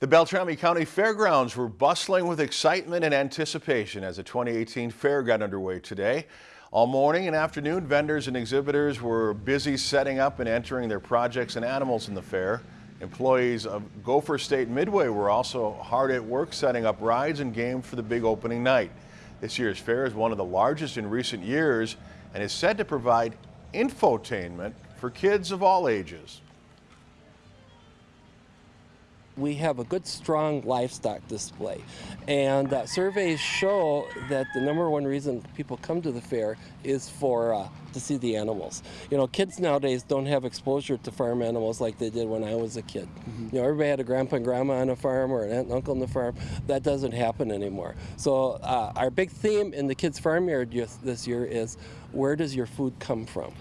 The Beltrami County Fairgrounds were bustling with excitement and anticipation as the 2018 fair got underway today. All morning and afternoon, vendors and exhibitors were busy setting up and entering their projects and animals in the fair. Employees of Gopher State Midway were also hard at work setting up rides and games for the big opening night. This year's fair is one of the largest in recent years and is said to provide infotainment for kids of all ages we have a good strong livestock display. And uh, surveys show that the number one reason people come to the fair is for uh, to see the animals. You know kids nowadays don't have exposure to farm animals like they did when I was a kid. Mm -hmm. you know everybody had a grandpa and grandma on a farm or an aunt and uncle on the farm. That doesn't happen anymore. So uh, our big theme in the kids farm yard this year is where does your food come from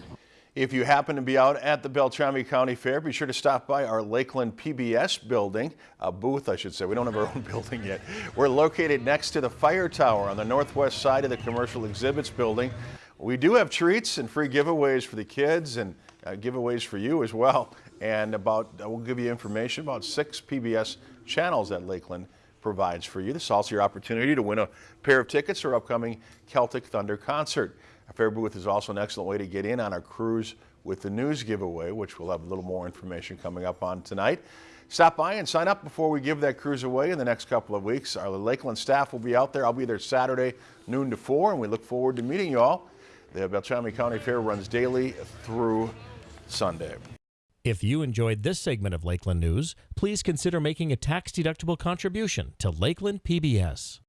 if you happen to be out at the Beltrami County Fair, be sure to stop by our Lakeland PBS building, a booth I should say. We don't have our own building yet. We're located next to the fire tower on the northwest side of the commercial exhibits building. We do have treats and free giveaways for the kids and uh, giveaways for you as well. And about, uh, we'll give you information about six PBS channels at Lakeland provides for you. This is also your opportunity to win a pair of tickets for upcoming Celtic Thunder concert. A fair booth is also an excellent way to get in on our cruise with the news giveaway, which we'll have a little more information coming up on tonight. Stop by and sign up before we give that cruise away in the next couple of weeks. Our Lakeland staff will be out there. I'll be there Saturday, noon to 4, and we look forward to meeting you all. The Beltrami County Fair runs daily through Sunday. If you enjoyed this segment of Lakeland News, please consider making a tax-deductible contribution to Lakeland PBS.